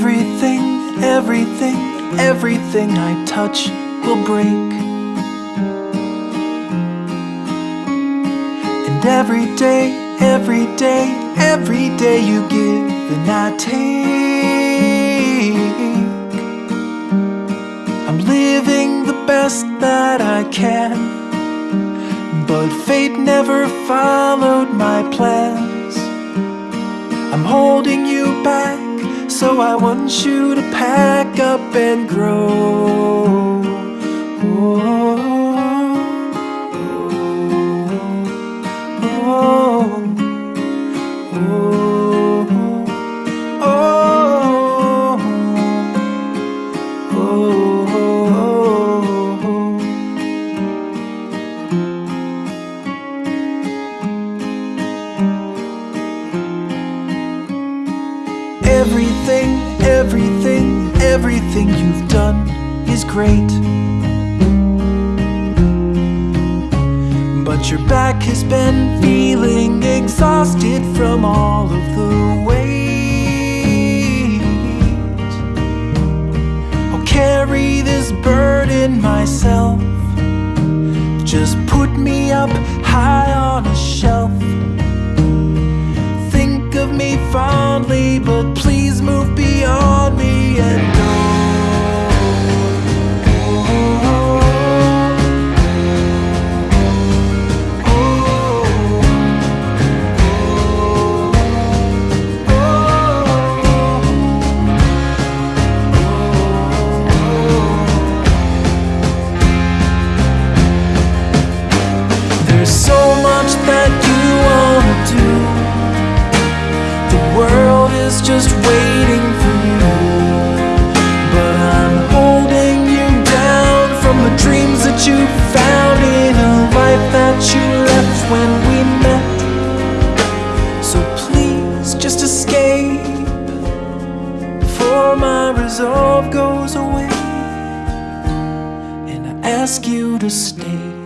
everything, everything everything I touch will break. And every day, every day, every day you give and I take. I'm living the best that I can, but fate never followed my plans. I'm holding you back, so I want you to pack up and grow. Everything, you've done is great. But your back has been feeling exhausted from all of the weight. I'll carry this burden myself. Just put me up high on There's so much that you wanna do. The world is just waiting for you. But I'm holding you down from the dreams that you found in a life that you left when we met. So please just escape before my resolve goes away. And I ask you to stay.